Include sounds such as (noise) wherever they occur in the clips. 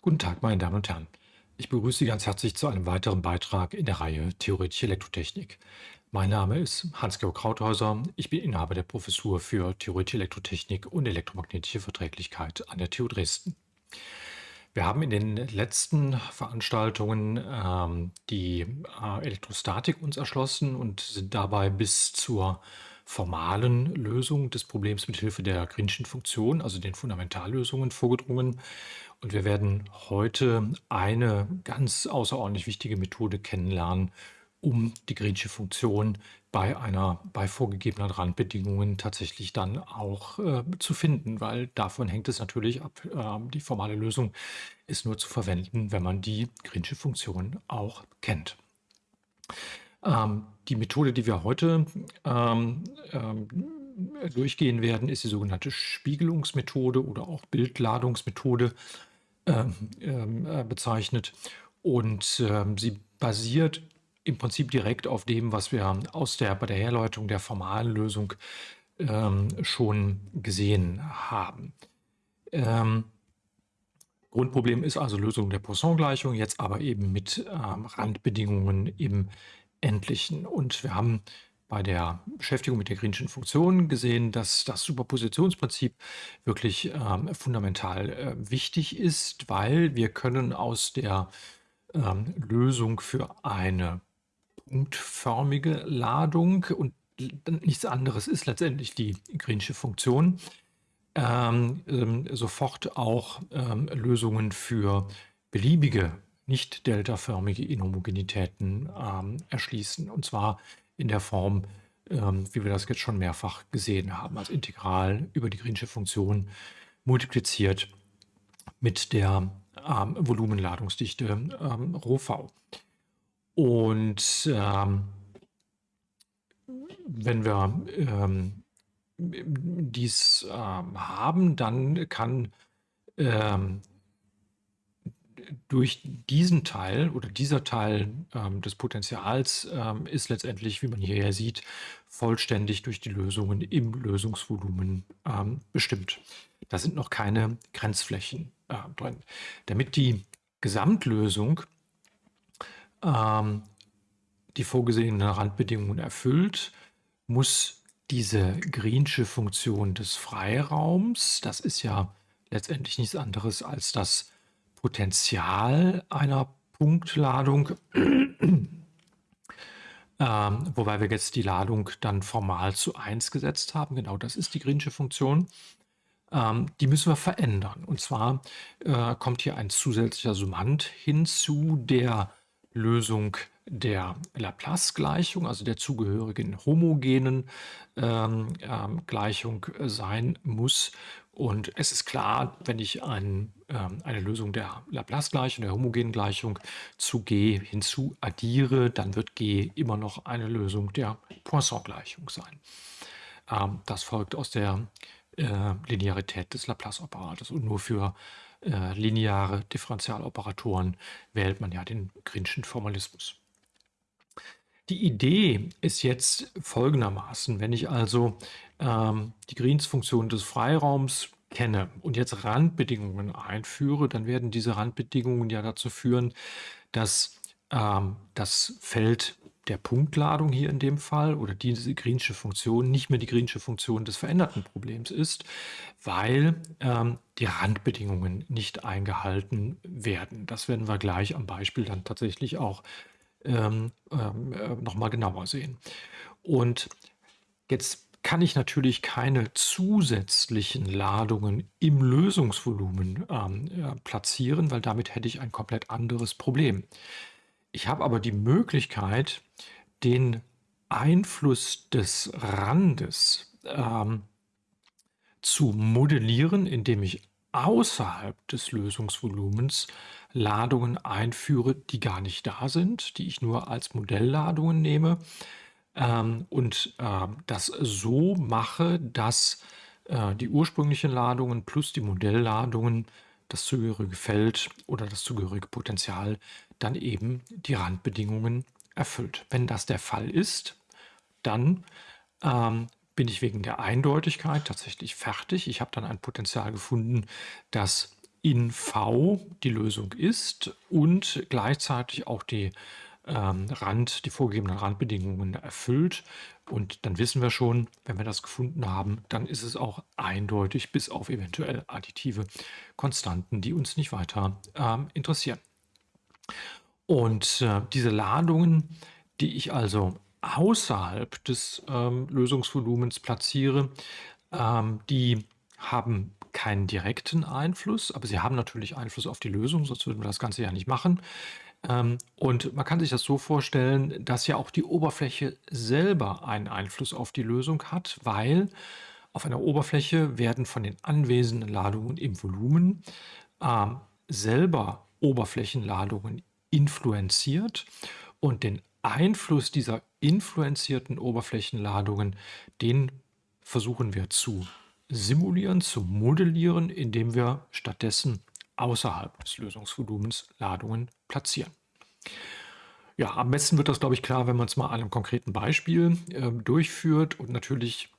Guten Tag, meine Damen und Herren. Ich begrüße Sie ganz herzlich zu einem weiteren Beitrag in der Reihe Theoretische Elektrotechnik. Mein Name ist Hans-Georg Krauthäuser. Ich bin Inhaber der Professur für Theoretische Elektrotechnik und elektromagnetische Verträglichkeit an der TU Dresden. Wir haben in den letzten Veranstaltungen ähm, die äh, Elektrostatik uns erschlossen und sind dabei bis zur formalen Lösung des Problems mit Hilfe der Greenschen Funktion, also den Fundamentallösungen, vorgedrungen. Und wir werden heute eine ganz außerordentlich wichtige Methode kennenlernen, um die Greensche Funktion bei einer bei vorgegebenen Randbedingungen tatsächlich dann auch äh, zu finden, weil davon hängt es natürlich ab. Äh, die formale Lösung ist nur zu verwenden, wenn man die Greensche Funktion auch kennt. Ähm, die Methode, die wir heute ähm, ähm, durchgehen werden, ist die sogenannte Spiegelungsmethode oder auch Bildladungsmethode bezeichnet. Und ähm, sie basiert im Prinzip direkt auf dem, was wir aus der, bei der Herleitung der formalen Lösung ähm, schon gesehen haben. Ähm, Grundproblem ist also Lösung der Poisson-Gleichung, jetzt aber eben mit ähm, Randbedingungen im Endlichen. Und wir haben bei der Beschäftigung mit der Greenschen Funktion gesehen, dass das Superpositionsprinzip wirklich ähm, fundamental äh, wichtig ist, weil wir können aus der ähm, Lösung für eine punktförmige Ladung und nichts anderes ist letztendlich die Greensche Funktion, ähm, ähm, sofort auch ähm, Lösungen für beliebige nicht deltaförmige Inhomogenitäten ähm, erschließen. Und zwar in der Form, ähm, wie wir das jetzt schon mehrfach gesehen haben, als Integral über die Greensche Funktion multipliziert mit der ähm, Volumenladungsdichte ähm, ρV. Und ähm, wenn wir ähm, dies haben, dann kann durch diesen Teil oder dieser Teil ähm, des Potenzials ähm, ist letztendlich, wie man hier sieht, vollständig durch die Lösungen im Lösungsvolumen ähm, bestimmt. Da sind noch keine Grenzflächen äh, drin. Damit die Gesamtlösung ähm, die vorgesehenen Randbedingungen erfüllt, muss diese Greensche Funktion des Freiraums, das ist ja letztendlich nichts anderes als das Potenzial einer Punktladung, (clears throat) ähm, wobei wir jetzt die Ladung dann formal zu 1 gesetzt haben. Genau das ist die Greensche Funktion. Ähm, die müssen wir verändern. Und zwar äh, kommt hier ein zusätzlicher Summand hinzu, der Lösung der Laplace-Gleichung, also der zugehörigen homogenen ähm, ähm, Gleichung sein muss. Und es ist klar, wenn ich ein, ähm, eine Lösung der Laplace-Gleichung, der homogenen Gleichung zu G hinzu addiere, dann wird G immer noch eine Lösung der Poisson-Gleichung sein. Ähm, das folgt aus der äh, Linearität des Laplace-Operators. Und nur für äh, lineare Differentialoperatoren wählt man ja den Grinschen Formalismus. Die Idee ist jetzt folgendermaßen, wenn ich also ähm, die Greens-Funktion des Freiraums kenne und jetzt Randbedingungen einführe, dann werden diese Randbedingungen ja dazu führen, dass ähm, das Feld der Punktladung hier in dem Fall oder diese Greensche Funktion nicht mehr die Greensche Funktion des veränderten Problems ist, weil ähm, die Randbedingungen nicht eingehalten werden. Das werden wir gleich am Beispiel dann tatsächlich auch ähm, ähm, äh, nochmal genauer sehen. Und jetzt kann ich natürlich keine zusätzlichen Ladungen im Lösungsvolumen ähm, äh, platzieren, weil damit hätte ich ein komplett anderes Problem. Ich habe aber die Möglichkeit, den Einfluss des Randes ähm, zu modellieren, indem ich außerhalb des Lösungsvolumens Ladungen einführe, die gar nicht da sind, die ich nur als Modellladungen nehme ähm, und äh, das so mache, dass äh, die ursprünglichen Ladungen plus die Modellladungen das zugehörige Feld oder das zugehörige Potenzial dann eben die Randbedingungen erfüllt. Wenn das der Fall ist, dann ähm, bin ich wegen der Eindeutigkeit tatsächlich fertig. Ich habe dann ein Potenzial gefunden, das in V die Lösung ist und gleichzeitig auch die ähm, Rand, die vorgegebenen Randbedingungen erfüllt. Und dann wissen wir schon, wenn wir das gefunden haben, dann ist es auch eindeutig, bis auf eventuell additive Konstanten, die uns nicht weiter ähm, interessieren. Und äh, diese Ladungen, die ich also außerhalb des ähm, Lösungsvolumens platziere, ähm, die haben keinen direkten Einfluss, aber sie haben natürlich Einfluss auf die Lösung, sonst würden wir das Ganze ja nicht machen. Ähm, und man kann sich das so vorstellen, dass ja auch die Oberfläche selber einen Einfluss auf die Lösung hat, weil auf einer Oberfläche werden von den anwesenden Ladungen im Volumen äh, selber Oberflächenladungen influenziert und den Einfluss dieser influenzierten Oberflächenladungen, den versuchen wir zu simulieren, zu modellieren, indem wir stattdessen außerhalb des Lösungsvolumens Ladungen platzieren. Ja, am besten wird das, glaube ich, klar, wenn man es mal an einem konkreten Beispiel äh, durchführt. Und natürlich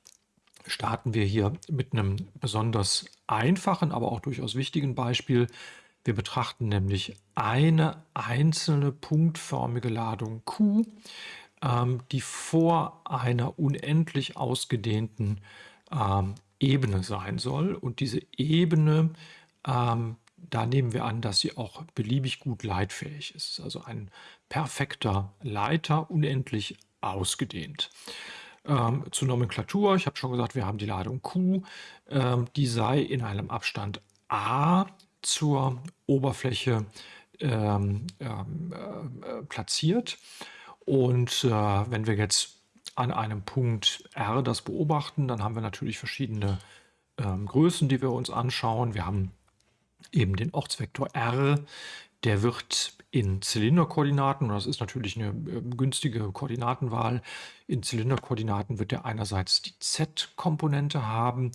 starten wir hier mit einem besonders einfachen, aber auch durchaus wichtigen Beispiel. Wir betrachten nämlich eine einzelne punktförmige Ladung Q, ähm, die vor einer unendlich ausgedehnten ähm, Ebene sein soll. Und diese Ebene ähm, da nehmen wir an, dass sie auch beliebig gut leitfähig ist. Also ein perfekter Leiter, unendlich ausgedehnt. Ähm, zur Nomenklatur, ich habe schon gesagt, wir haben die Ladung Q, ähm, die sei in einem Abstand a zur Oberfläche ähm, ähm äh, platziert. Und äh, wenn wir jetzt an einem Punkt R das beobachten, dann haben wir natürlich verschiedene ähm, Größen, die wir uns anschauen. Wir haben eben den Ortsvektor r, der wird in Zylinderkoordinaten, und das ist natürlich eine äh, günstige Koordinatenwahl, in Zylinderkoordinaten wird er einerseits die z-Komponente haben,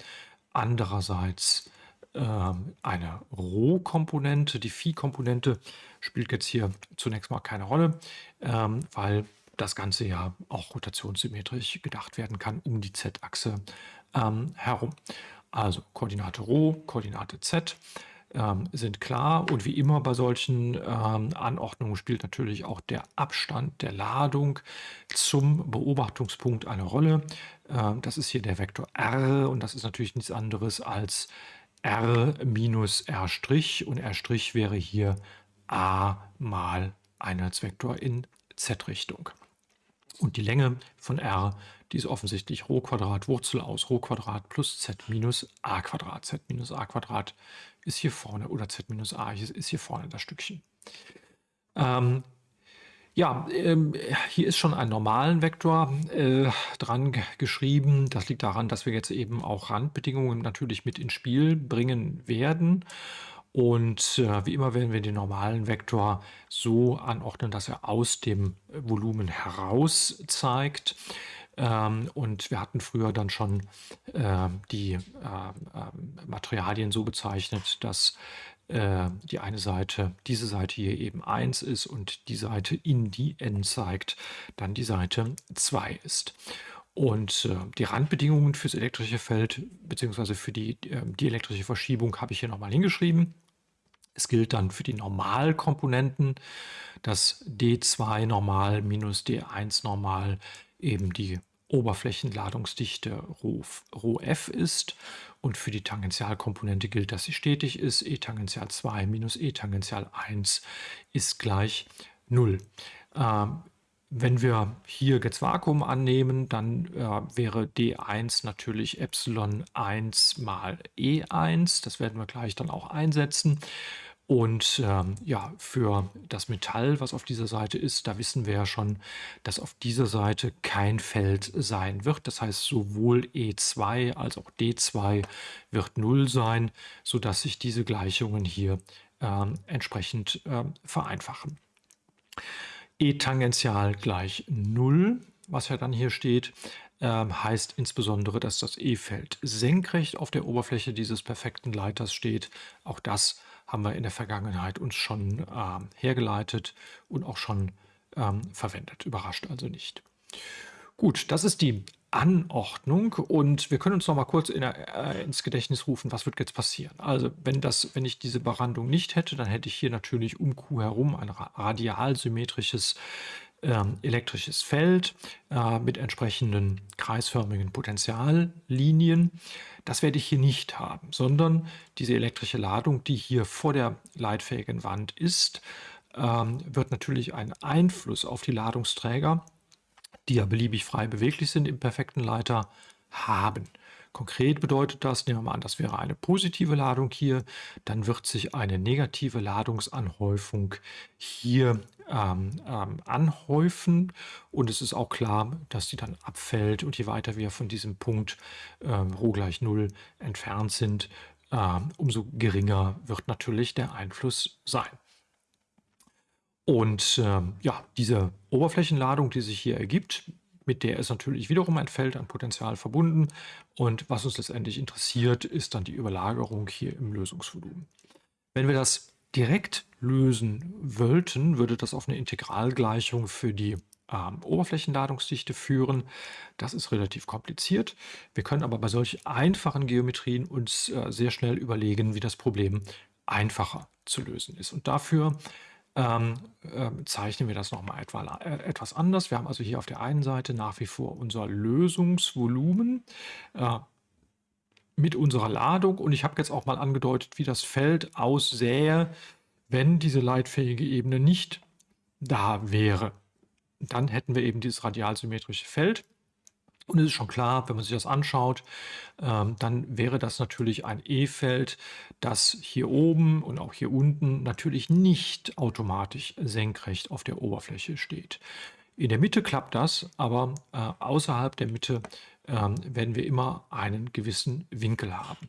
andererseits eine Rho-Komponente. Die Phi-Komponente spielt jetzt hier zunächst mal keine Rolle, ähm, weil das Ganze ja auch rotationssymmetrisch gedacht werden kann um die z-Achse ähm, herum. Also Koordinate Rho, Koordinate z ähm, sind klar. Und wie immer bei solchen ähm, Anordnungen spielt natürlich auch der Abstand der Ladung zum Beobachtungspunkt eine Rolle. Ähm, das ist hier der Vektor r und das ist natürlich nichts anderes als r minus r' und r' wäre hier a mal Einheitsvektor in z-Richtung. Und die Länge von r, die ist offensichtlich Rho Quadrat Wurzel aus Rho Quadrat plus z minus a Quadrat. z minus a Quadrat ist hier vorne oder z minus a ist hier vorne das Stückchen. Ähm, ja, ähm, hier ist schon ein normalen Vektor äh, dran geschrieben. Das liegt daran, dass wir jetzt eben auch Randbedingungen natürlich mit ins Spiel bringen werden. Und äh, wie immer werden wir den normalen Vektor so anordnen, dass er aus dem Volumen heraus zeigt. Ähm, und wir hatten früher dann schon äh, die äh, äh, Materialien so bezeichnet, dass äh, die eine Seite, diese Seite hier eben 1 ist und die Seite in die n zeigt, dann die Seite 2 ist. Und äh, die Randbedingungen fürs elektrische Feld bzw. für die, äh, die elektrische Verschiebung habe ich hier nochmal hingeschrieben. Es gilt dann für die Normalkomponenten, dass D2 normal minus D1 normal eben die Oberflächenladungsdichte Rho f ist und für die Tangentialkomponente gilt, dass sie stetig ist. E Tangential 2 minus E Tangential 1 ist gleich 0. Ähm, wenn wir hier jetzt Vakuum annehmen, dann äh, wäre D1 natürlich Epsilon 1 mal E1. Das werden wir gleich dann auch einsetzen. Und ähm, ja, für das Metall, was auf dieser Seite ist, da wissen wir ja schon, dass auf dieser Seite kein Feld sein wird. Das heißt, sowohl E2 als auch D2 wird 0 sein, sodass sich diese Gleichungen hier ähm, entsprechend ähm, vereinfachen. E tangential gleich 0, was ja dann hier steht, ähm, heißt insbesondere, dass das E-Feld senkrecht auf der Oberfläche dieses perfekten Leiters steht. Auch das haben wir in der Vergangenheit uns schon äh, hergeleitet und auch schon ähm, verwendet. Überrascht also nicht. Gut, das ist die Anordnung und wir können uns noch mal kurz in äh, ins Gedächtnis rufen, was wird jetzt passieren. Also wenn, das, wenn ich diese Behandlung nicht hätte, dann hätte ich hier natürlich um Q herum ein radialsymmetrisches ähm, elektrisches Feld äh, mit entsprechenden kreisförmigen Potentiallinien. Das werde ich hier nicht haben, sondern diese elektrische Ladung, die hier vor der leitfähigen Wand ist, ähm, wird natürlich einen Einfluss auf die Ladungsträger, die ja beliebig frei beweglich sind im perfekten Leiter, haben. Konkret bedeutet das, nehmen wir mal an, das wäre eine positive Ladung hier, dann wird sich eine negative Ladungsanhäufung hier ähm, ähm, anhäufen und es ist auch klar, dass die dann abfällt und je weiter wir von diesem Punkt ähm, Rho gleich 0 entfernt sind, äh, umso geringer wird natürlich der Einfluss sein. Und ähm, ja, diese Oberflächenladung, die sich hier ergibt, mit der ist natürlich wiederum ein Feld an Potential verbunden. Und was uns letztendlich interessiert, ist dann die Überlagerung hier im Lösungsvolumen. Wenn wir das direkt lösen wollten, würde das auf eine Integralgleichung für die ähm, Oberflächenladungsdichte führen. Das ist relativ kompliziert. Wir können aber bei solch einfachen Geometrien uns äh, sehr schnell überlegen, wie das Problem einfacher zu lösen ist. Und dafür ähm, äh, zeichnen wir das nochmal etwa, äh, etwas anders. Wir haben also hier auf der einen Seite nach wie vor unser Lösungsvolumen äh, mit unserer Ladung und ich habe jetzt auch mal angedeutet, wie das Feld aussähe, wenn diese leitfähige Ebene nicht da wäre. Dann hätten wir eben dieses radialsymmetrische Feld. Und es ist schon klar, wenn man sich das anschaut, ähm, dann wäre das natürlich ein E-Feld, das hier oben und auch hier unten natürlich nicht automatisch senkrecht auf der Oberfläche steht. In der Mitte klappt das, aber äh, außerhalb der Mitte äh, werden wir immer einen gewissen Winkel haben.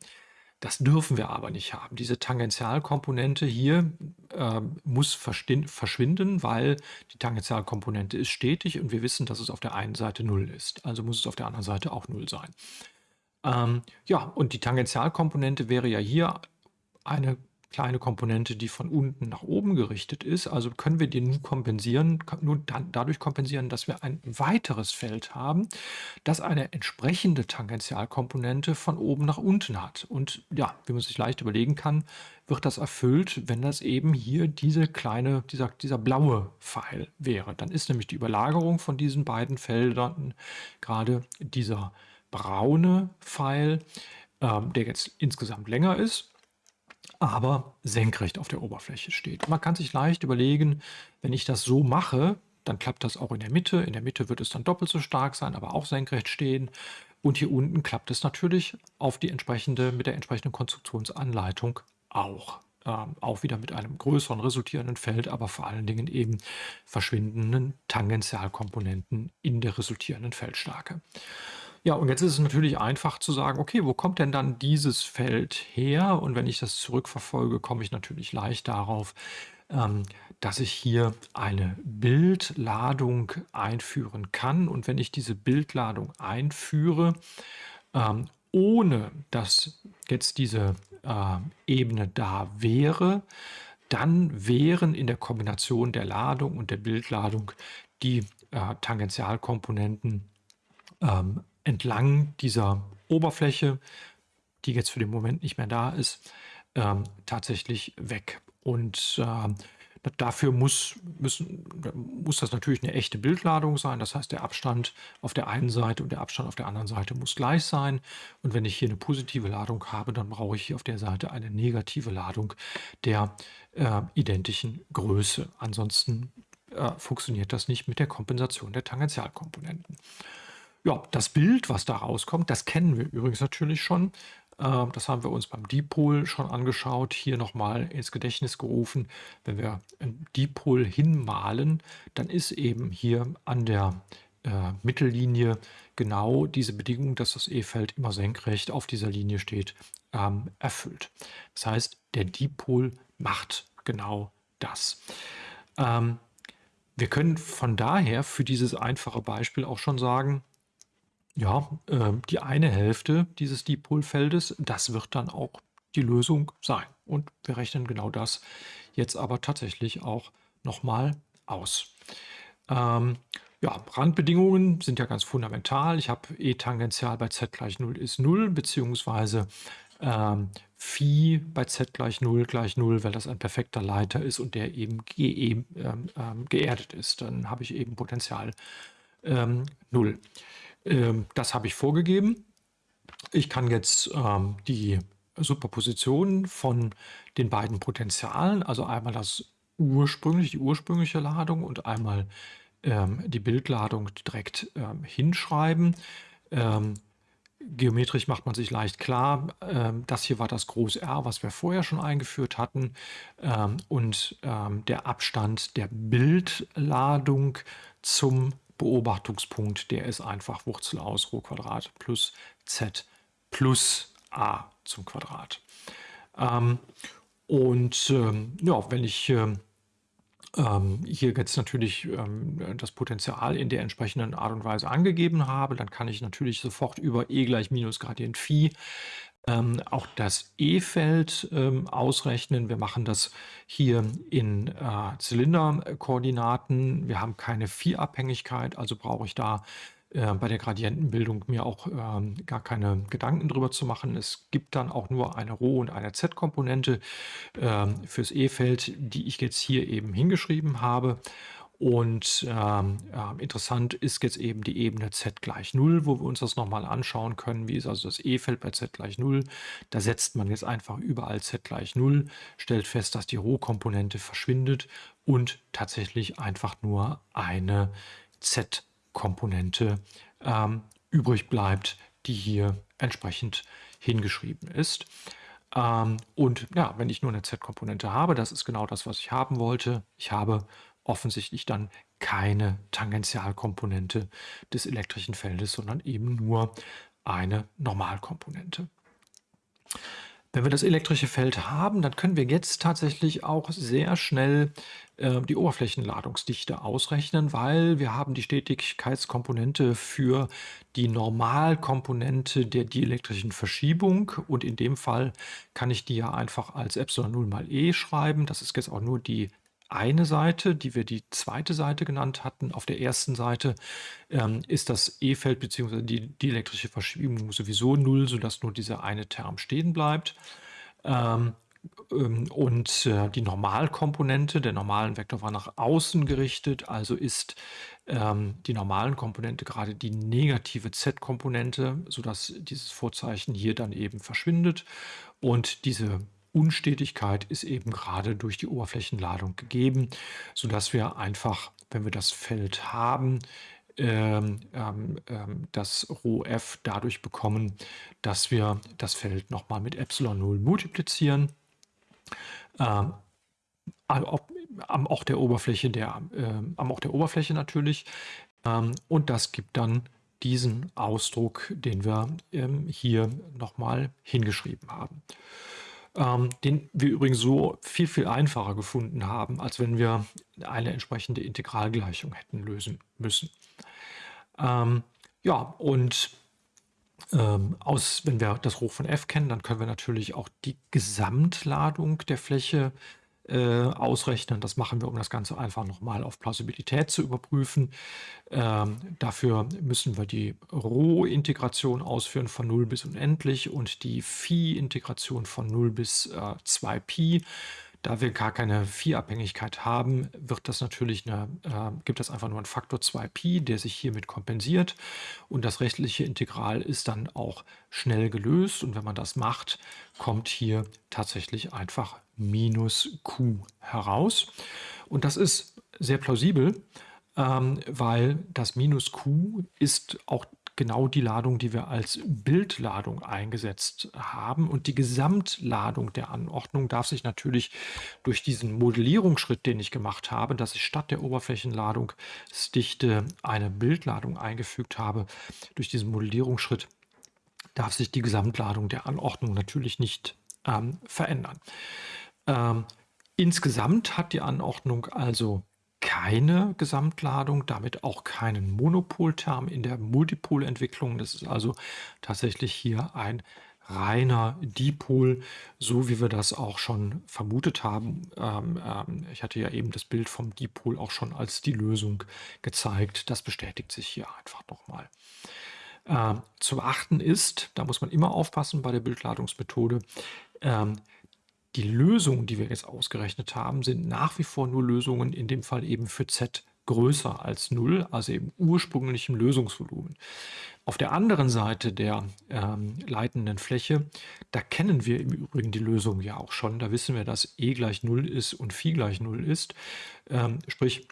Das dürfen wir aber nicht haben. Diese Tangentialkomponente hier äh, muss verschwinden, weil die Tangentialkomponente ist stetig und wir wissen, dass es auf der einen Seite 0 ist. Also muss es auf der anderen Seite auch 0 sein. Ähm, ja, und die Tangentialkomponente wäre ja hier eine kleine Komponente, die von unten nach oben gerichtet ist. Also können wir die nur kompensieren, nur dann dadurch kompensieren, dass wir ein weiteres Feld haben, das eine entsprechende Tangentialkomponente von oben nach unten hat. Und ja, wie man sich leicht überlegen kann, wird das erfüllt, wenn das eben hier diese kleine, dieser, dieser blaue Pfeil wäre. Dann ist nämlich die Überlagerung von diesen beiden Feldern gerade dieser braune Pfeil, ähm, der jetzt insgesamt länger ist aber senkrecht auf der Oberfläche steht. Man kann sich leicht überlegen, wenn ich das so mache, dann klappt das auch in der Mitte. In der Mitte wird es dann doppelt so stark sein, aber auch senkrecht stehen. Und hier unten klappt es natürlich auf die entsprechende, mit der entsprechenden Konstruktionsanleitung auch. Ähm, auch wieder mit einem größeren resultierenden Feld, aber vor allen Dingen eben verschwindenden Tangentialkomponenten in der resultierenden Feldstärke. Ja, und jetzt ist es natürlich einfach zu sagen, okay, wo kommt denn dann dieses Feld her? Und wenn ich das zurückverfolge, komme ich natürlich leicht darauf, ähm, dass ich hier eine Bildladung einführen kann. Und wenn ich diese Bildladung einführe, ähm, ohne dass jetzt diese äh, Ebene da wäre, dann wären in der Kombination der Ladung und der Bildladung die äh, Tangentialkomponenten ähm, entlang dieser Oberfläche, die jetzt für den Moment nicht mehr da ist, ähm, tatsächlich weg. Und äh, dafür muss, müssen, muss das natürlich eine echte Bildladung sein. Das heißt, der Abstand auf der einen Seite und der Abstand auf der anderen Seite muss gleich sein. Und wenn ich hier eine positive Ladung habe, dann brauche ich hier auf der Seite eine negative Ladung der äh, identischen Größe. Ansonsten äh, funktioniert das nicht mit der Kompensation der Tangentialkomponenten. Ja, das Bild, was da rauskommt, das kennen wir übrigens natürlich schon. Ähm, das haben wir uns beim Dipol schon angeschaut, hier nochmal ins Gedächtnis gerufen. Wenn wir ein Dipol hinmalen, dann ist eben hier an der äh, Mittellinie genau diese Bedingung, dass das E-Feld immer senkrecht auf dieser Linie steht, ähm, erfüllt. Das heißt, der Dipol macht genau das. Ähm, wir können von daher für dieses einfache Beispiel auch schon sagen, ja, ähm, die eine Hälfte dieses Dipolfeldes, das wird dann auch die Lösung sein. Und wir rechnen genau das jetzt aber tatsächlich auch nochmal aus. Ähm, Ja, Randbedingungen sind ja ganz fundamental. Ich habe E tangential bei z gleich 0 ist 0, beziehungsweise ähm, Phi bei z gleich 0 gleich 0, weil das ein perfekter Leiter ist und der eben ge ähm, ähm, geerdet ist. Dann habe ich eben Potential ähm, 0. Ähm, das habe ich vorgegeben. Ich kann jetzt ähm, die Superposition von den beiden Potentialen, also einmal das ursprünglich, die ursprüngliche Ladung und einmal ähm, die Bildladung direkt ähm, hinschreiben. Ähm, geometrisch macht man sich leicht klar, ähm, das hier war das Groß R, was wir vorher schon eingeführt hatten. Ähm, und ähm, der Abstand der Bildladung zum Beobachtungspunkt, der ist einfach Wurzel aus Rho Quadrat plus Z plus A zum Quadrat. und ja, wenn ich ähm, hier jetzt natürlich ähm, das Potenzial in der entsprechenden Art und Weise angegeben habe, dann kann ich natürlich sofort über E gleich minus Gradient Phi ähm, auch das E-Feld ähm, ausrechnen. Wir machen das hier in äh, Zylinderkoordinaten. Wir haben keine Phi-Abhängigkeit, also brauche ich da äh, bei der Gradientenbildung mir auch ähm, gar keine Gedanken drüber zu machen. Es gibt dann auch nur eine Rho- und eine Z-Komponente ähm, fürs E-Feld, die ich jetzt hier eben hingeschrieben habe. Und ähm, äh, interessant ist jetzt eben die Ebene z gleich 0, wo wir uns das nochmal anschauen können. Wie ist also das E-Feld bei z gleich 0? Da setzt man jetzt einfach überall z gleich 0, stellt fest, dass die Rho-Komponente verschwindet und tatsächlich einfach nur eine z Komponente ähm, übrig bleibt, die hier entsprechend hingeschrieben ist. Ähm, und ja, wenn ich nur eine Z-Komponente habe, das ist genau das, was ich haben wollte. Ich habe offensichtlich dann keine Tangentialkomponente des elektrischen Feldes, sondern eben nur eine Normalkomponente. Wenn wir das elektrische Feld haben, dann können wir jetzt tatsächlich auch sehr schnell äh, die Oberflächenladungsdichte ausrechnen, weil wir haben die Stetigkeitskomponente für die Normalkomponente der dielektrischen Verschiebung und in dem Fall kann ich die ja einfach als Epsilon 0 mal E schreiben. Das ist jetzt auch nur die eine Seite, die wir die zweite Seite genannt hatten. Auf der ersten Seite ähm, ist das E-Feld bzw. Die, die, elektrische Verschiebung sowieso null, sodass nur dieser eine Term stehen bleibt. Ähm, ähm, und äh, die Normalkomponente, der normalen Vektor war nach außen gerichtet, also ist ähm, die normalen Komponente gerade die negative z-Komponente, sodass dieses Vorzeichen hier dann eben verschwindet. Und diese Unstetigkeit ist eben gerade durch die Oberflächenladung gegeben, sodass wir einfach, wenn wir das Feld haben, ähm, ähm, ähm das ρf dadurch bekommen, dass wir das Feld nochmal mit Epsilon 0 multiplizieren. Ähm, am Ort der Oberfläche, der, äh, am Ort der Oberfläche natürlich. Ähm, und das gibt dann diesen Ausdruck, den wir ähm, hier nochmal hingeschrieben haben ähm, den wir übrigens so viel, viel einfacher gefunden haben, als wenn wir eine entsprechende Integralgleichung hätten lösen müssen. Ähm, ja, und ähm, aus, wenn wir das Hoch von f kennen, dann können wir natürlich auch die Gesamtladung der Fläche äh, ausrechnen. Das machen wir, um das Ganze einfach nochmal auf Plausibilität zu überprüfen. Ähm, dafür müssen wir die Rho-Integration ausführen von 0 bis unendlich und die Phi-Integration von 0 bis äh, 2pi. Da wir gar keine Phi-Abhängigkeit haben, wird das natürlich eine, äh, gibt es einfach nur einen Faktor 2pi, der sich hiermit kompensiert. Und das rechtliche Integral ist dann auch schnell gelöst. Und wenn man das macht, kommt hier tatsächlich einfach minus q heraus. Und das ist sehr plausibel, ähm, weil das minus q ist auch genau die Ladung, die wir als Bildladung eingesetzt haben. Und die Gesamtladung der Anordnung darf sich natürlich durch diesen Modellierungsschritt, den ich gemacht habe, dass ich statt der Oberflächenladungsdichte eine Bildladung eingefügt habe, durch diesen Modellierungsschritt darf sich die Gesamtladung der Anordnung natürlich nicht ähm, verändern. Ähm, insgesamt hat die Anordnung also keine Gesamtladung, damit auch keinen Monopolterm in der Multipolentwicklung. Das ist also tatsächlich hier ein reiner Dipol, so wie wir das auch schon vermutet haben. Ähm, ähm, ich hatte ja eben das Bild vom Dipol auch schon als die Lösung gezeigt. Das bestätigt sich hier einfach nochmal. Ähm, zu beachten ist, da muss man immer aufpassen bei der Bildladungsmethode, ähm, die Lösungen, die wir jetzt ausgerechnet haben, sind nach wie vor nur Lösungen, in dem Fall eben für z größer als 0, also eben ursprünglichem Lösungsvolumen. Auf der anderen Seite der ähm, leitenden Fläche, da kennen wir im Übrigen die Lösung ja auch schon. Da wissen wir, dass e gleich 0 ist und phi gleich 0 ist. Ähm, sprich,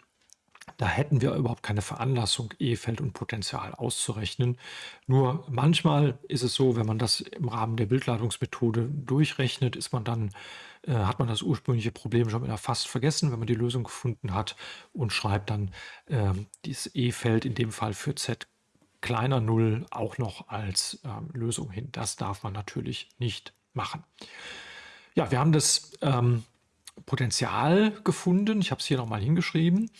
da hätten wir überhaupt keine Veranlassung, E-Feld und Potential auszurechnen. Nur manchmal ist es so, wenn man das im Rahmen der Bildladungsmethode durchrechnet, ist man dann, äh, hat man das ursprüngliche Problem schon wieder fast vergessen, wenn man die Lösung gefunden hat und schreibt dann äh, dieses E-Feld in dem Fall für Z kleiner 0 auch noch als äh, Lösung hin. Das darf man natürlich nicht machen. Ja, wir haben das ähm, Potenzial gefunden. Ich habe es hier nochmal hingeschrieben.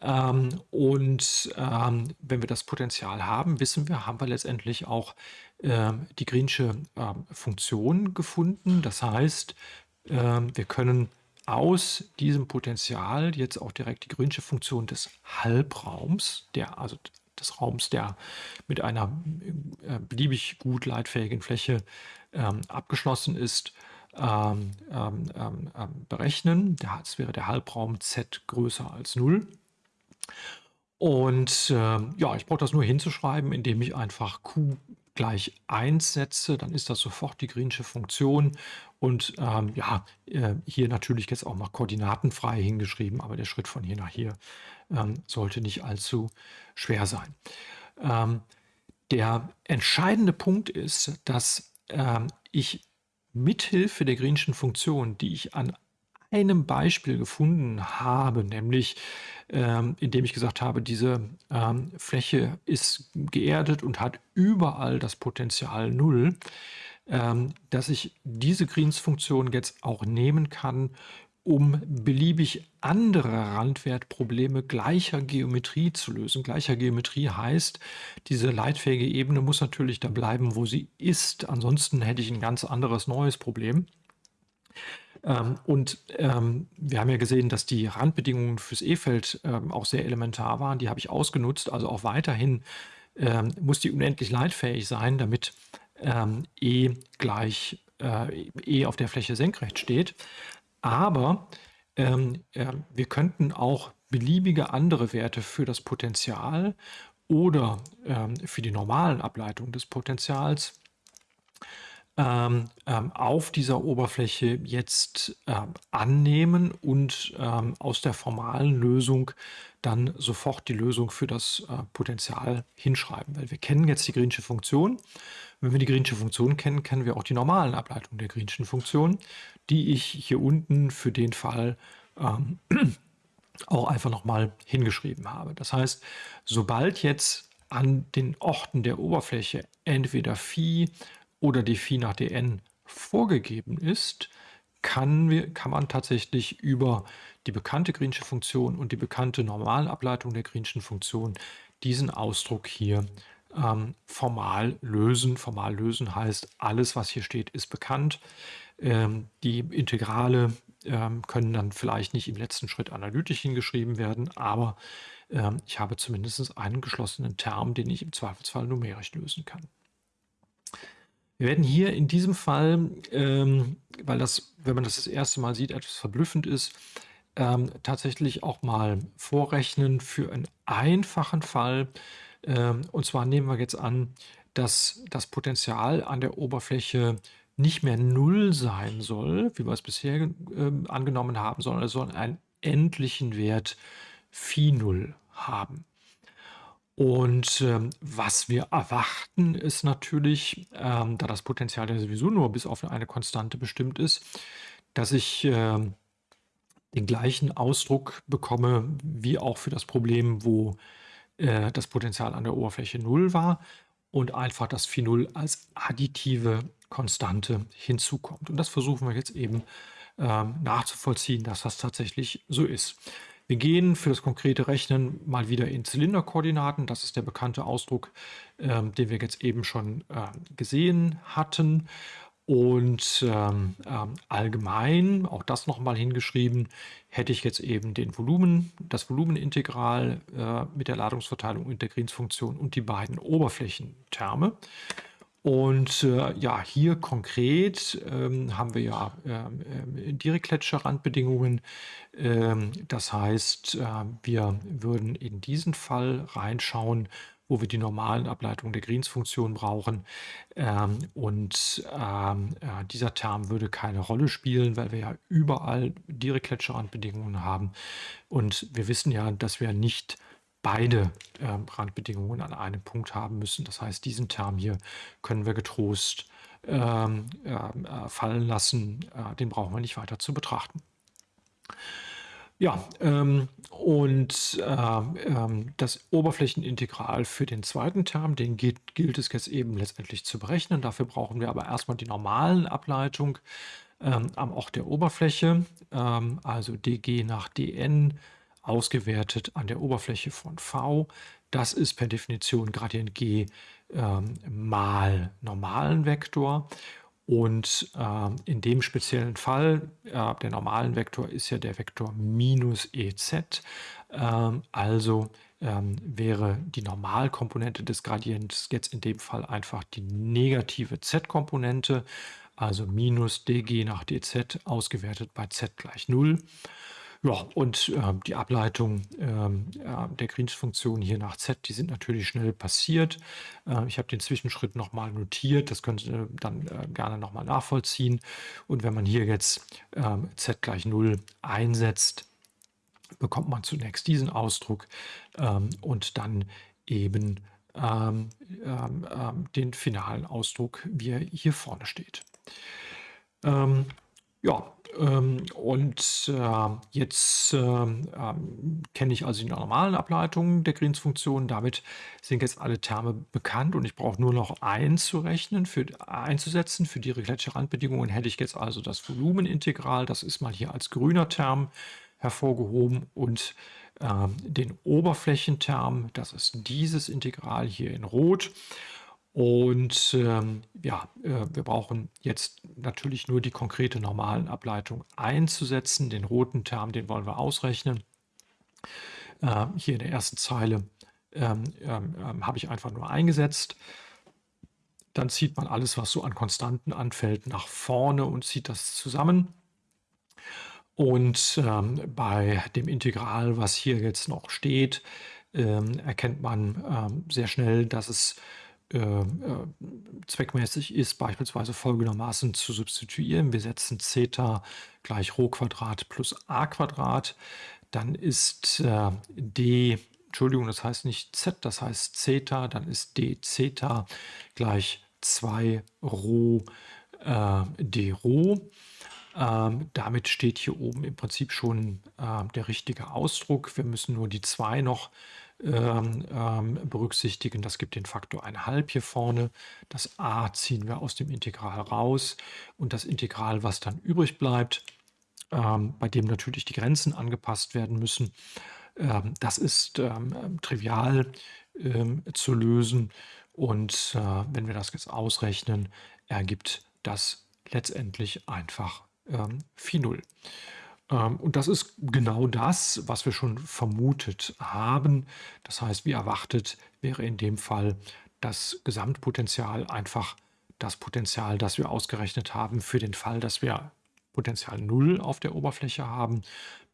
Ähm, und ähm, wenn wir das Potenzial haben, wissen wir, haben wir letztendlich auch ähm, die Greensche ähm, Funktion gefunden. Das heißt, ähm, wir können aus diesem Potenzial jetzt auch direkt die Greensche Funktion des Halbraums, der, also des Raums, der mit einer äh, beliebig gut leitfähigen Fläche ähm, abgeschlossen ist, berechnen. Das wäre der Halbraum z größer als 0. Und ähm, ja, ich brauche das nur hinzuschreiben, indem ich einfach q gleich 1 setze, dann ist das sofort die Greensche Funktion. Und ähm, ja, äh, hier natürlich jetzt auch mal koordinatenfrei hingeschrieben, aber der Schritt von hier nach hier ähm, sollte nicht allzu schwer sein. Ähm, der entscheidende Punkt ist, dass ähm, ich mithilfe der Greenschen Funktion, die ich an einem Beispiel gefunden habe, nämlich ähm, indem ich gesagt habe, diese ähm, Fläche ist geerdet und hat überall das Potenzial 0, ähm, dass ich diese Greens-Funktion jetzt auch nehmen kann, um beliebig andere Randwertprobleme gleicher Geometrie zu lösen. Gleicher Geometrie heißt, diese leitfähige Ebene muss natürlich da bleiben, wo sie ist. Ansonsten hätte ich ein ganz anderes neues Problem. Ähm, und ähm, wir haben ja gesehen, dass die Randbedingungen fürs E-Feld ähm, auch sehr elementar waren. Die habe ich ausgenutzt. Also auch weiterhin ähm, muss die unendlich leitfähig sein, damit ähm, E gleich äh, E auf der Fläche senkrecht steht. Aber ähm, wir könnten auch beliebige andere Werte für das Potenzial oder für die normalen Ableitungen des Potenzials ähm, ähm, auf dieser Oberfläche jetzt ähm, annehmen und ähm, aus der formalen Lösung dann sofort die Lösung für das äh, Potenzial hinschreiben. Weil wir kennen jetzt die Greensche Funktion. Wenn wir die Greensche Funktion kennen, kennen wir auch die normalen Ableitungen der Greenschen Funktion, die ich hier unten für den Fall ähm, (clears throat) auch einfach nochmal hingeschrieben habe. Das heißt, sobald jetzt an den Orten der Oberfläche entweder Phi oder die Phi nach dn vorgegeben ist, kann, wir, kann man tatsächlich über die bekannte Greensche Funktion und die bekannte Normalableitung der Greenschen Funktion diesen Ausdruck hier ähm, formal lösen. Formal lösen heißt, alles, was hier steht, ist bekannt. Ähm, die Integrale ähm, können dann vielleicht nicht im letzten Schritt analytisch hingeschrieben werden, aber ähm, ich habe zumindest einen geschlossenen Term, den ich im Zweifelsfall numerisch lösen kann. Wir werden hier in diesem Fall, ähm, weil das, wenn man das das erste Mal sieht, etwas verblüffend ist, ähm, tatsächlich auch mal vorrechnen für einen einfachen Fall. Ähm, und zwar nehmen wir jetzt an, dass das Potenzial an der Oberfläche nicht mehr null sein soll, wie wir es bisher äh, angenommen haben, sondern es soll einen endlichen Wert phi 0 haben. Und ähm, was wir erwarten, ist natürlich, ähm, da das Potenzial ja sowieso nur bis auf eine Konstante bestimmt ist, dass ich ähm, den gleichen Ausdruck bekomme wie auch für das Problem, wo äh, das Potenzial an der Oberfläche 0 war und einfach das Phi 0 als additive Konstante hinzukommt. Und das versuchen wir jetzt eben ähm, nachzuvollziehen, dass das tatsächlich so ist. Wir gehen für das konkrete Rechnen mal wieder in Zylinderkoordinaten. Das ist der bekannte Ausdruck, ähm, den wir jetzt eben schon äh, gesehen hatten. Und ähm, ähm, allgemein, auch das nochmal hingeschrieben, hätte ich jetzt eben den Volumen, das Volumenintegral äh, mit der Ladungsverteilung und der Greens-Funktion und die beiden Oberflächenterme. Und äh, ja, hier konkret ähm, haben wir ja ähm, äh, Dirichlet-Randbedingungen. Ähm, das heißt, äh, wir würden in diesen Fall reinschauen, wo wir die normalen Ableitungen der Greens-Funktion brauchen. Ähm, und ähm, äh, dieser Term würde keine Rolle spielen, weil wir ja überall Dirichlet-Randbedingungen haben. Und wir wissen ja, dass wir nicht beide äh, Randbedingungen an einem Punkt haben müssen. Das heißt, diesen Term hier können wir getrost ähm, äh, fallen lassen. Äh, den brauchen wir nicht weiter zu betrachten. Ja, ähm, und ähm, ähm, das Oberflächenintegral für den zweiten Term, den gilt, gilt es jetzt eben letztendlich zu berechnen. Dafür brauchen wir aber erstmal die normalen Ableitung ähm, am Ort der Oberfläche, ähm, also dg nach dn ausgewertet an der Oberfläche von v. Das ist per Definition Gradient g ähm, mal normalen Vektor. Und äh, in dem speziellen Fall, äh, der normalen Vektor ist ja der Vektor minus ez. Äh, also ähm, wäre die Normalkomponente des Gradients jetzt in dem Fall einfach die negative z-Komponente, also minus dg nach dz ausgewertet bei z gleich 0. Ja, und äh, die Ableitung äh, der Greens-Funktion hier nach z, die sind natürlich schnell passiert. Äh, ich habe den Zwischenschritt nochmal notiert, das könnt ihr dann äh, gerne nochmal nachvollziehen. Und wenn man hier jetzt ähm, z gleich 0 einsetzt, bekommt man zunächst diesen Ausdruck ähm, und dann eben ähm, ähm, ähm, den finalen Ausdruck, wie er hier vorne steht. Ja, ähm, und äh, jetzt ähm, ähm, kenne ich also die normalen Ableitungen der Greens-Funktion. Damit sind jetzt alle Terme bekannt und ich brauche nur noch einzurechnen, für, einzusetzen. Für die Gletscherrandbedingungen hätte ich jetzt also das Volumenintegral, das ist mal hier als grüner Term hervorgehoben und äh, den Oberflächenterm, das ist dieses Integral hier in Rot. Und ähm, ja, äh, wir brauchen jetzt natürlich nur die konkrete normalen Ableitung einzusetzen. Den roten Term, den wollen wir ausrechnen. Äh, hier in der ersten Zeile ähm, ähm, ähm, habe ich einfach nur eingesetzt. Dann zieht man alles, was so an Konstanten anfällt, nach vorne und zieht das zusammen. Und ähm, bei dem Integral, was hier jetzt noch steht, ähm, erkennt man sehr schnell, dass es äh, äh, zweckmäßig ist, beispielsweise folgendermaßen zu substituieren. Wir setzen Zeta gleich Rho Quadrat plus a Quadrat. Dann ist äh, d, Entschuldigung, das heißt nicht z, das heißt Zeta, dann ist d Zeta gleich 2 Rho äh, d Rho. Ähm, damit steht hier oben im Prinzip schon äh, der richtige Ausdruck. Wir müssen nur die 2 noch ähm, ähm, berücksichtigen. Das gibt den Faktor 1,5 hier vorne. Das a ziehen wir aus dem Integral raus. Und das Integral, was dann übrig bleibt, ähm, bei dem natürlich die Grenzen angepasst werden müssen, ähm, das ist ähm, trivial zu lösen. Und äh, wenn wir das jetzt ausrechnen, ergibt das letztendlich einfach Phi 0. Ähm, und das ist genau das, was wir schon vermutet haben. Das heißt, wie erwartet wäre in dem Fall das Gesamtpotenzial einfach das Potenzial, das wir ausgerechnet haben für den Fall, dass wir Potenzial 0 auf der Oberfläche haben,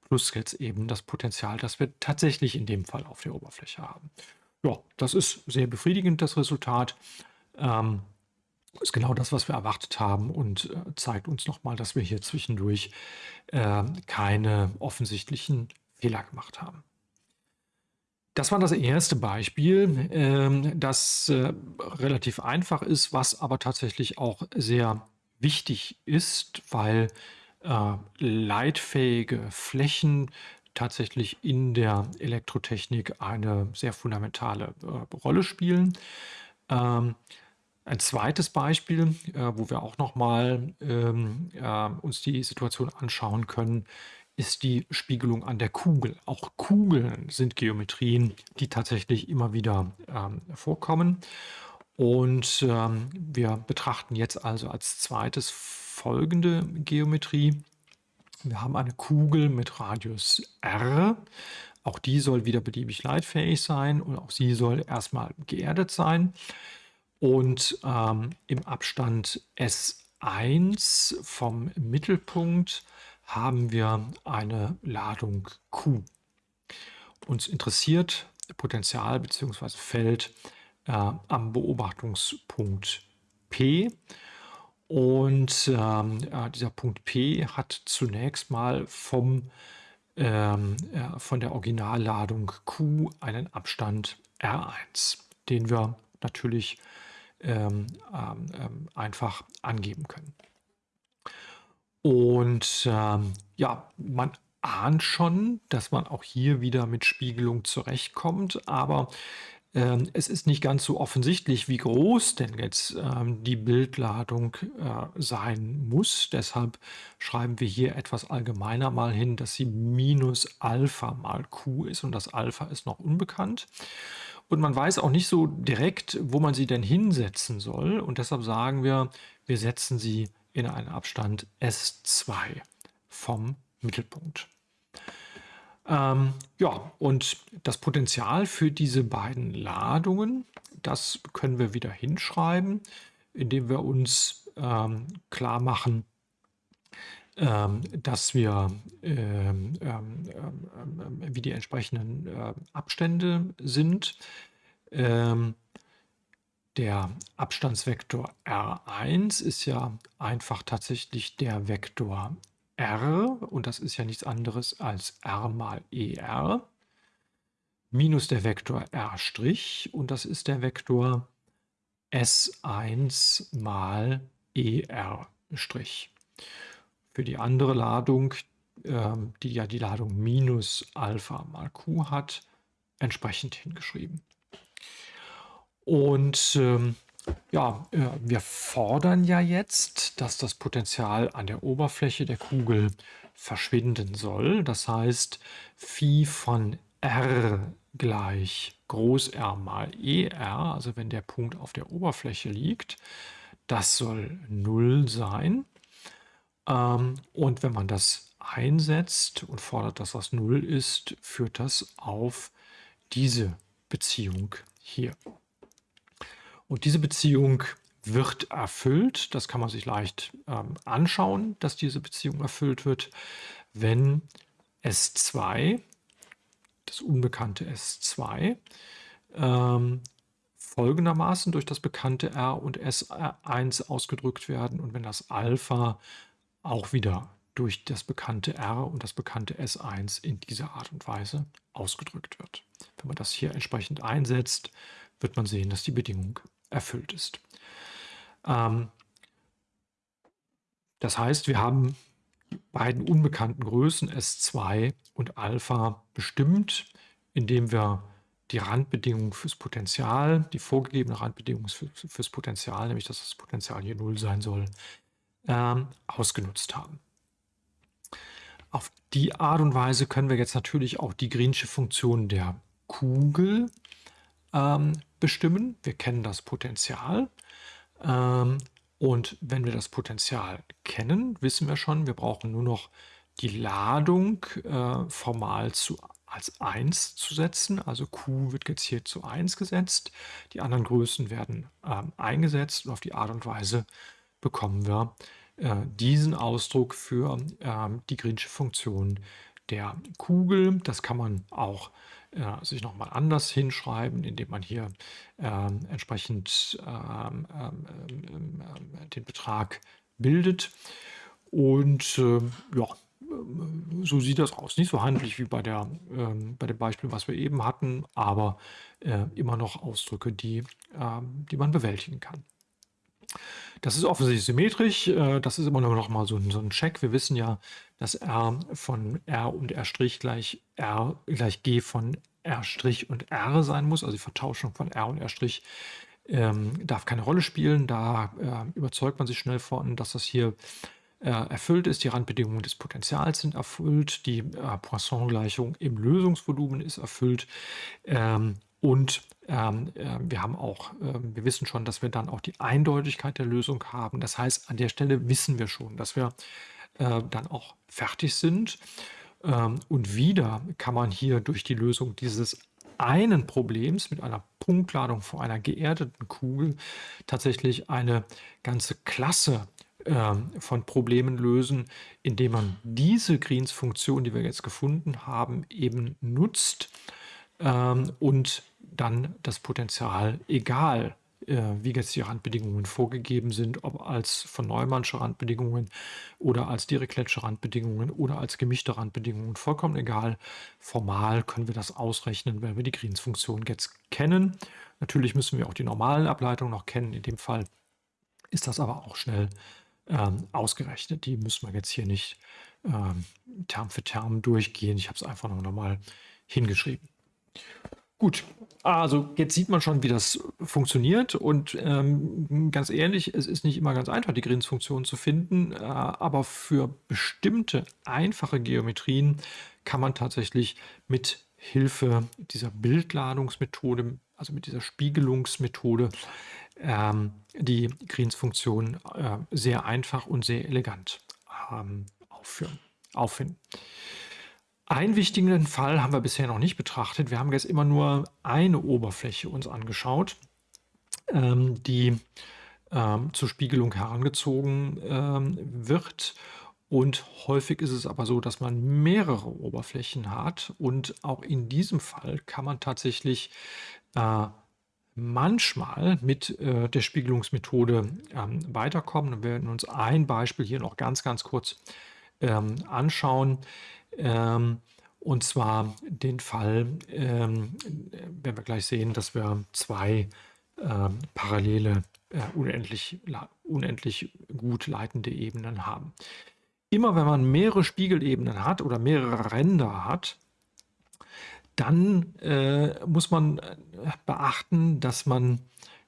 plus jetzt eben das Potenzial, das wir tatsächlich in dem Fall auf der Oberfläche haben. Ja, das ist sehr befriedigend, das Resultat. Ähm, ist genau das, was wir erwartet haben und äh, zeigt uns nochmal, dass wir hier zwischendurch äh, keine offensichtlichen Fehler gemacht haben. Das war das erste Beispiel, äh, das äh, relativ einfach ist, was aber tatsächlich auch sehr wichtig ist, weil äh, leitfähige Flächen tatsächlich in der Elektrotechnik eine sehr fundamentale äh, Rolle spielen. Ähm, ein zweites Beispiel, äh, wo wir auch noch mal ähm, äh, uns die Situation anschauen können, ist die Spiegelung an der Kugel. Auch Kugeln sind Geometrien, die tatsächlich immer wieder ähm, vorkommen. Und ähm, wir betrachten jetzt also als zweites folgende Geometrie. Wir haben eine Kugel mit Radius r. Auch die soll wieder beliebig leitfähig sein und auch sie soll erstmal geerdet sein. Und ähm, im Abstand S1 vom Mittelpunkt haben wir eine Ladung Q. Uns interessiert Potential bzw. Feld äh, am Beobachtungspunkt P. Und ähm, äh, dieser Punkt P hat zunächst mal vom, ähm, äh, von der Originalladung Q einen Abstand R1, den wir natürlich ähm, ähm, ähm einfach angeben können. Und ähm, ja, man ahnt schon, dass man auch hier wieder mit Spiegelung zurechtkommt, aber ähm, es ist nicht ganz so offensichtlich, wie groß denn jetzt ähm, die Bildladung äh, sein muss. Deshalb schreiben wir hier etwas allgemeiner mal hin, dass sie minus Alpha mal Q ist und das Alpha ist noch unbekannt. Und man weiß auch nicht so direkt, wo man sie denn hinsetzen soll. Und deshalb sagen wir, wir setzen sie in einen Abstand S2 vom Mittelpunkt. Ähm, ja, und das Potenzial für diese beiden Ladungen, das können wir wieder hinschreiben, indem wir uns ähm, klar machen, ähm, dass wir, ähm, ähm, ähm, wie die entsprechenden äh, Abstände sind. der Abstandsvektor R1 ist ja einfach tatsächlich der Vektor R, und das ist ja nichts anderes als R mal ER, minus der Vektor R', und das ist der Vektor S1 mal ER'. Für die andere Ladung, ähm, die ja die Ladung minus Alpha mal Q hat, entsprechend hingeschrieben. Und ähm, ja, äh, wir fordern ja jetzt, dass das Potenzial an der Oberfläche der Kugel verschwinden soll. Das heißt, Phi von r gleich Groß R mal ER, also wenn der Punkt auf der Oberfläche liegt, das soll 0 sein. Ähm, und wenn man das einsetzt und fordert, dass das 0 ist, führt das auf diese Beziehung hier. Und diese Beziehung wird erfüllt. Das kann man sich leicht ähm, anschauen, dass diese Beziehung erfüllt wird, wenn S2, das unbekannte S2, ähm, folgendermaßen durch das bekannte R und S1 ausgedrückt werden und wenn das Alpha auch wieder durch das bekannte R und das bekannte S1 in dieser Art und Weise ausgedrückt wird. Wenn man das hier entsprechend einsetzt, wird man sehen, dass die Bedingung erfüllt ist. Ähm, das heißt, wir haben die beiden unbekannten Größen S2 und Alpha bestimmt, indem wir die Randbedingung fürs Potenzial, die vorgegebene Randbedingung für, fürs Potenzial, nämlich dass das Potenzial hier 0 sein soll, ähm, ausgenutzt haben. Auf die Art und Weise können wir jetzt natürlich auch die Greensche Funktion der Kugel ähm, bestimmen. Wir kennen das Potenzial. Ähm, und wenn wir das Potenzial kennen, wissen wir schon, wir brauchen nur noch die Ladung äh, formal zu, als 1 zu setzen. Also Q wird jetzt hier zu 1 gesetzt. Die anderen Größen werden ähm, eingesetzt und auf die Art und Weise bekommen wir äh, diesen Ausdruck für ähm, die Greensche Funktion der Kugel. Das kann man auch äh, sich nochmal anders hinschreiben, indem man hier ähm, entsprechend ähm, ähm, den Betrag bildet. Und äh, ja, so sieht das aus. Nicht so handlich wie bei, der, ähm, bei dem Beispiel, was wir eben hatten, aber äh, immer noch Ausdrücke, die, ähm, die man bewältigen kann. Das ist offensichtlich symmetrisch. Äh, das ist immer noch mal so ein, Check. Wir wissen ja, dass R von R und R' gleich R gleich G von R' und R sein muss. Also die Vertauschung von R und R' ähm, darf keine Rolle spielen. Da äh, überzeugt man sich schnell von, dass das hier äh, erfüllt ist, die Randbedingungen des Potentials sind erfüllt, die Poisson-Gleichung im Lösungsvolumen ist erfüllt ähm, und ähm, äh, wir haben auch, äh, wir wissen schon, dass wir dann auch die Eindeutigkeit der Lösung haben. Das heißt, an der Stelle wissen wir schon, dass wir äh, dann auch fertig sind. Ähm, und wieder kann man hier durch die Lösung dieses einen Problems mit einer Punktladung vor einer geerdeten Kugel tatsächlich eine ganze Klasse äh, von Problemen lösen, indem man diese Greens-Funktion, die wir jetzt gefunden haben, eben nutzt ähm, und dann das Potenzial, egal äh, wie jetzt die Randbedingungen vorgegeben sind, ob als von Neumannsche Randbedingungen oder als Dirichlet'sche Randbedingungen oder als gemischte Randbedingungen, vollkommen egal. Formal können wir das ausrechnen, wenn wir die Greens-Funktion jetzt kennen. Natürlich müssen wir auch die normalen Ableitungen noch kennen. In dem Fall ist das aber auch schnell ähm, ausgerechnet. Die müssen wir jetzt hier nicht ähm, Term für Term durchgehen. Ich habe es einfach noch mal hingeschrieben. Gut, also jetzt sieht man schon, wie das funktioniert und ähm, ganz ehrlich, es ist nicht immer ganz einfach, die Grins-Funktion zu finden, äh, aber für bestimmte einfache Geometrien kann man tatsächlich mit Hilfe dieser Bildladungsmethode, also mit dieser Spiegelungsmethode, ähm, die Greens-Funktion äh, sehr einfach und sehr elegant ähm, aufführen, auffinden. Einen wichtigen Fall haben wir bisher noch nicht betrachtet. Wir haben jetzt immer nur eine Oberfläche uns angeschaut, ähm, die ähm, zur Spiegelung herangezogen ähm, wird. Und häufig ist es aber so, dass man mehrere Oberflächen hat. Und auch in diesem Fall kann man tatsächlich äh, manchmal mit äh, der Spiegelungsmethode ähm, weiterkommen. wir werden uns ein Beispiel hier noch ganz, ganz kurz ähm, anschauen. Ähm, und zwar den Fall, ähm, werden wir gleich sehen, dass wir zwei ähm, parallele, äh, unendlich, unendlich gut leitende Ebenen haben. Immer wenn man mehrere Spiegelebenen hat oder mehrere Ränder hat, dann äh, muss man äh, beachten, dass man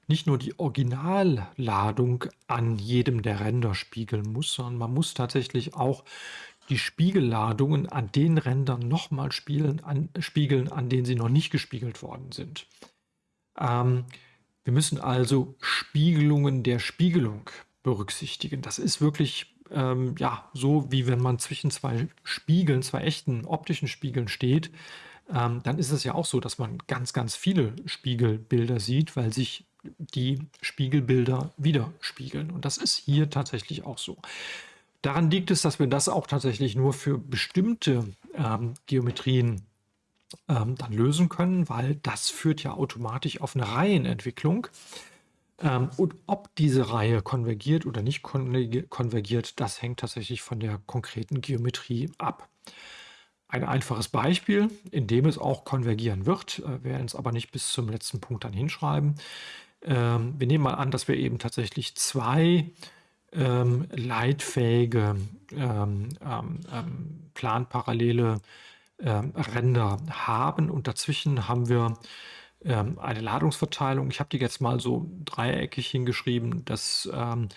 nicht nur die Originalladung an jedem der Ränder spiegeln muss, sondern man muss tatsächlich auch die Spiegelladungen an den Rändern nochmal spiegeln an, spiegeln, an denen sie noch nicht gespiegelt worden sind. Ähm, wir müssen also Spiegelungen der Spiegelung berücksichtigen. Das ist wirklich ähm, ja, so, wie wenn man zwischen zwei Spiegeln, zwei echten optischen Spiegeln steht. Ähm, dann ist es ja auch so, dass man ganz, ganz viele Spiegelbilder sieht, weil sich die Spiegelbilder widerspiegeln. Und das ist hier tatsächlich auch so. Daran liegt es, dass wir das auch tatsächlich nur für bestimmte ähm, Geometrien ähm, dann lösen können, weil das führt ja automatisch auf eine Reihenentwicklung. Ähm, und ob diese Reihe konvergiert oder nicht konvergiert, das hängt tatsächlich von der konkreten Geometrie ab. Ein einfaches Beispiel, in dem es auch konvergieren wird, äh, werden es aber nicht bis zum letzten Punkt dann hinschreiben. Ähm, wir nehmen mal an, dass wir eben tatsächlich zwei ähm, leitfähige, ähm, ähm, ähm, planparallele ähm, Ränder haben und dazwischen haben wir eine Ladungsverteilung. Ich habe die jetzt mal so dreieckig hingeschrieben. Das ähm,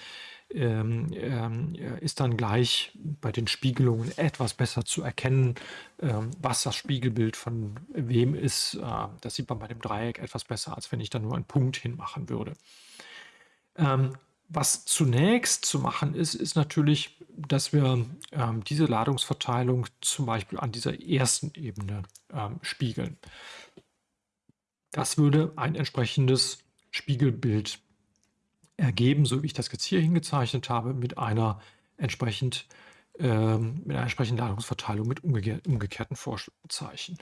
ähm, ist dann gleich bei den Spiegelungen etwas besser zu erkennen, ähm, was das Spiegelbild von wem ist. Äh, das sieht man bei dem Dreieck etwas besser, als wenn ich da nur einen Punkt hinmachen würde. Was zunächst zu machen ist, ist natürlich, dass wir ähm, diese Ladungsverteilung zum Beispiel an dieser ersten Ebene ähm, spiegeln. Das würde ein entsprechendes Spiegelbild ergeben, so wie ich das jetzt hier hingezeichnet habe, mit einer entsprechend ähm, mit einer entsprechenden Ladungsverteilung mit umgekehr, umgekehrten Vorzeichen.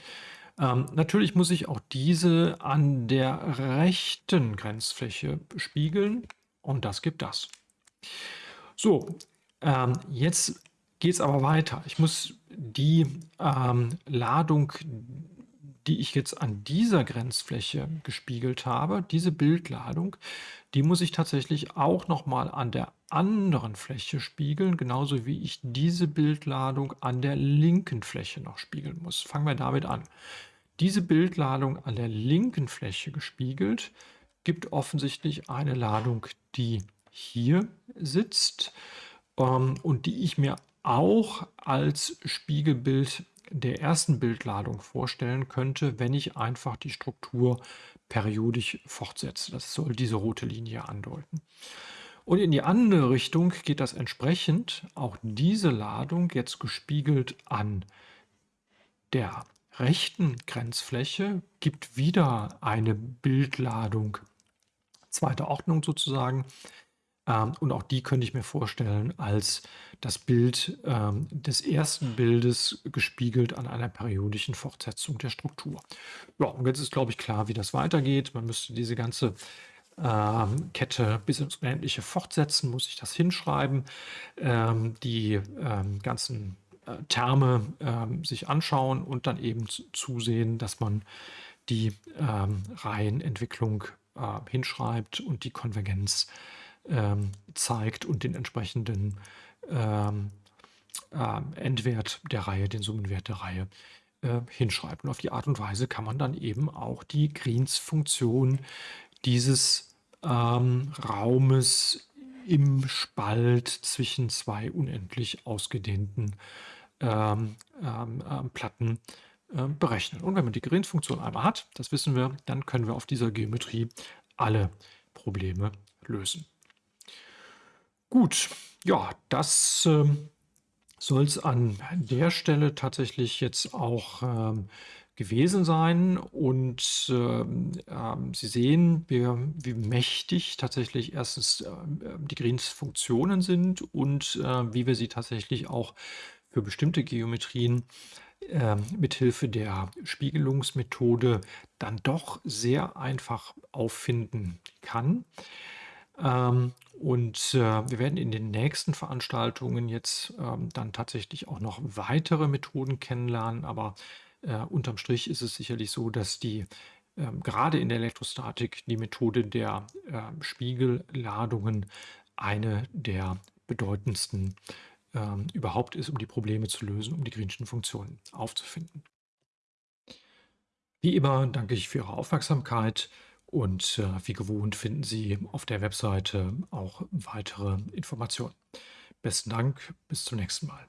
Ähm, natürlich muss ich auch diese an der rechten Grenzfläche spiegeln. Und das gibt das. So, ähm, jetzt geht es aber weiter. Ich muss die ähm, Ladung, die ich jetzt an dieser Grenzfläche gespiegelt habe, diese Bildladung, die muss ich tatsächlich auch nochmal an der anderen Fläche spiegeln, genauso wie ich diese Bildladung an der linken Fläche noch spiegeln muss. Fangen wir damit an. Diese Bildladung an der linken Fläche gespiegelt, gibt offensichtlich eine Ladung, die hier sitzt. ähm, und die ich mir auch als Spiegelbild der ersten Bildladung vorstellen könnte, wenn ich einfach die Struktur periodisch fortsetze. Das soll diese rote Linie andeuten. Und in die andere Richtung geht das entsprechend auch diese Ladung jetzt gespiegelt an der rechten Grenzfläche, gibt wieder eine Bildladung zweiter Ordnung sozusagen. Ähm, und auch die könnte ich mir vorstellen als das Bild ähm, des ersten Bildes gespiegelt an einer periodischen Fortsetzung der Struktur. Ja, und jetzt ist, glaube ich, klar, wie das weitergeht. Man müsste diese ganze ähm, Kette bis ins Unendliche fortsetzen, muss ich das hinschreiben. Die ganzen Terme ähm, sich anschauen und dann eben zusehen, dass man die ähm, Reihenentwicklung äh, hinschreibt und die Konvergenz ähm, zeigt und den entsprechenden ähm, äh, Endwert der Reihe, den Summenwert der Reihe äh, hinschreibt. Und auf die Art und Weise kann man dann eben auch die Greens-Funktion dieses ähm, Raumes im Spalt zwischen zwei unendlich ausgedehnten ähm, ähm, ähm Platten äh, berechnen. Und wenn man die Greens-Funktion einmal hat, das wissen wir, dann können wir auf dieser Geometrie alle Probleme lösen. Gut, ja, das ähm, soll es an der Stelle tatsächlich jetzt auch ähm, gewesen sein. Und ähm, ähm, Sie sehen, wie, wie, mächtig tatsächlich erstens äh, die Greens-Funktionen sind und äh, wie wir sie tatsächlich auch für bestimmte Geometrien äh, mithilfe der Spiegelungsmethode dann doch sehr einfach auffinden kann. Ähm, und äh, wir werden in den nächsten Veranstaltungen jetzt ähm, dann tatsächlich auch noch weitere Methoden kennenlernen, aber äh, unterm Strich ist es sicherlich so, dass die ähm, gerade in der Elektrostatik die Methode der äh, Spiegelladungen eine der bedeutendsten ähm, überhaupt ist, um die Probleme zu lösen, um die Greenschen Funktionen aufzufinden. Wie immer danke ich für Ihre Aufmerksamkeit und äh, wie gewohnt finden Sie auf der Webseite auch weitere Informationen. Besten Dank, bis zum nächsten Mal.